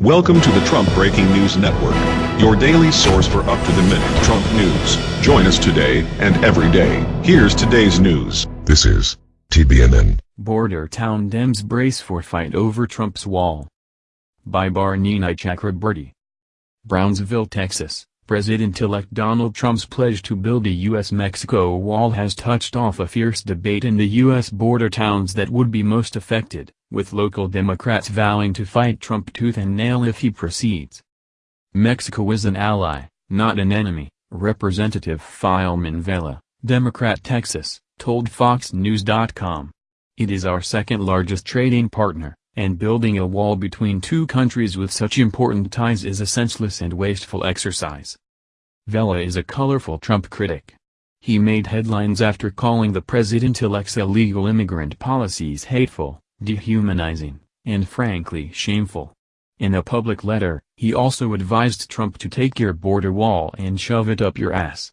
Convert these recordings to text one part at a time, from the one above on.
Welcome to the Trump Breaking News Network, your daily source for up-to-the-minute Trump news. Join us today and every day. Here's today's news. This is TBNN. Border town Dems brace for fight over Trump's wall. By Barnini Chakraborty. Brownsville, Texas. President-elect Donald Trump's pledge to build a U.S.-Mexico wall has touched off a fierce debate in the U.S. border towns that would be most affected, with local Democrats vowing to fight Trump tooth and nail if he proceeds. Mexico is an ally, not an enemy, Representative Filemon Vela, Democrat Texas, told FoxNews.com. It is our second largest trading partner, and building a wall between two countries with such important ties is a senseless and wasteful exercise. Vela is a colorful Trump critic. He made headlines after calling the president-elect's illegal immigrant policies hateful, dehumanizing, and frankly shameful. In a public letter, he also advised Trump to take your border wall and shove it up your ass.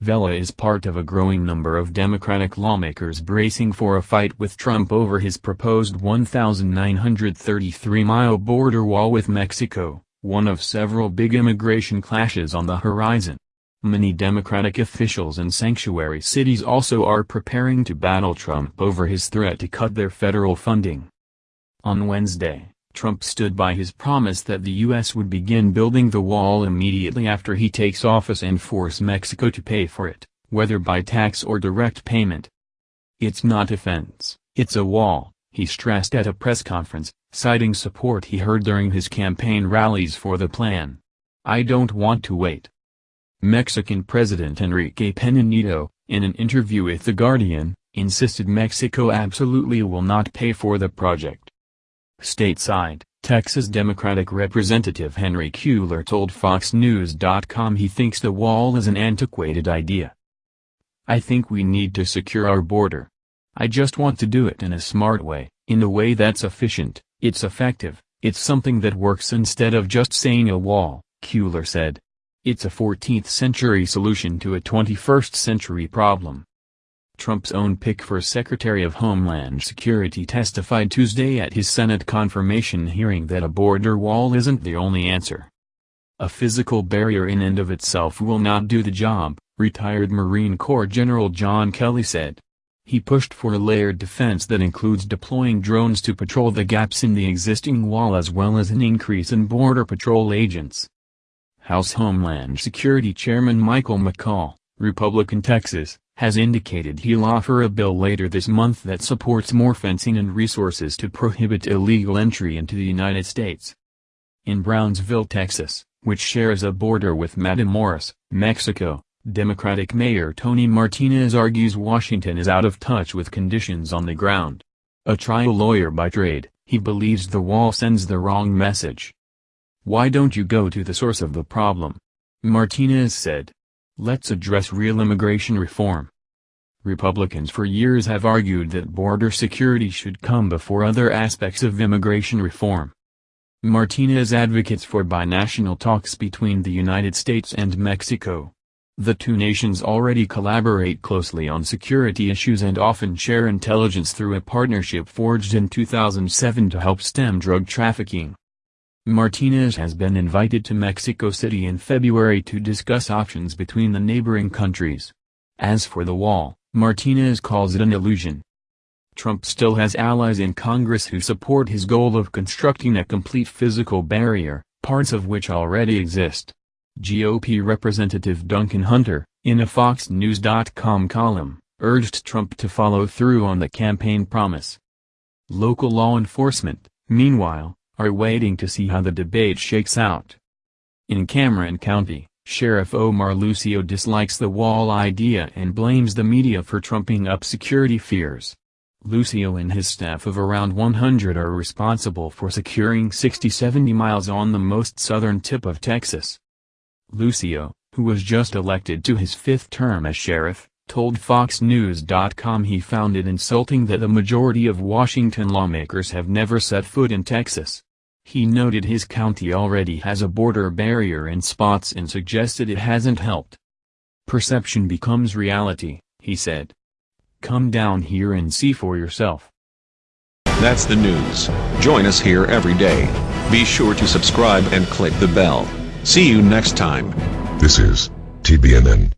Vela is part of a growing number of Democratic lawmakers bracing for a fight with Trump over his proposed 1,933-mile border wall with Mexico, one of several big immigration clashes on the horizon. Many Democratic officials in sanctuary cities also are preparing to battle Trump over his threat to cut their federal funding. On Wednesday, Trump stood by his promise that the U.S. would begin building the wall immediately after he takes office and force Mexico to pay for it, whether by tax or direct payment. It's not a fence, it's a wall, he stressed at a press conference, citing support he heard during his campaign rallies for the plan. I don't want to wait. Mexican President Enrique Pena Nieto, in an interview with The Guardian, insisted Mexico absolutely will not pay for the project. Stateside, Texas Democratic Representative Henry Cuellar told FoxNews.com he thinks the wall is an antiquated idea. I think we need to secure our border. I just want to do it in a smart way, in a way that's efficient, it's effective, it's something that works instead of just saying a wall, Cuellar said. It's a 14th century solution to a 21st century problem. Trump's own pick for Secretary of Homeland Security testified Tuesday at his Senate confirmation hearing that a border wall isn't the only answer. A physical barrier in and of itself will not do the job, retired Marine Corps General John Kelly said. He pushed for a layered defense that includes deploying drones to patrol the gaps in the existing wall as well as an increase in Border Patrol agents. House Homeland Security Chairman Michael McCaul, Republican Texas, has indicated he'll offer a bill later this month that supports more fencing and resources to prohibit illegal entry into the United States. In Brownsville, Texas, which shares a border with Matamoros, Mexico, Democratic Mayor Tony Martinez argues Washington is out of touch with conditions on the ground. A trial lawyer by trade, he believes the wall sends the wrong message. Why don't you go to the source of the problem? Martinez said. Let's address real immigration reform. Republicans for years have argued that border security should come before other aspects of immigration reform. Martinez advocates for binational talks between the United States and Mexico. The two nations already collaborate closely on security issues and often share intelligence through a partnership forged in 2007 to help stem drug trafficking. Martinez has been invited to Mexico City in February to discuss options between the neighboring countries. As for the wall, Martinez calls it an illusion. Trump still has allies in Congress who support his goal of constructing a complete physical barrier, parts of which already exist. GOP Representative Duncan Hunter, in a FoxNews.com column, urged Trump to follow through on the campaign promise. Local law enforcement, meanwhile, are waiting to see how the debate shakes out. In Cameron County, Sheriff Omar Lucio dislikes the wall idea and blames the media for trumping up security fears. Lucio and his staff of around 100 are responsible for securing 60-70 miles on the most southern tip of Texas. Lucio, who was just elected to his fifth term as sheriff, told FoxNews.com he found it insulting that the majority of Washington lawmakers have never set foot in Texas. He noted his county already has a border barrier in spots and suggested it hasn't helped. Perception becomes reality, he said. Come down here and see for yourself. That's the news. Join us here every day. Be sure to subscribe and click the bell. See you next time. This is TBNN.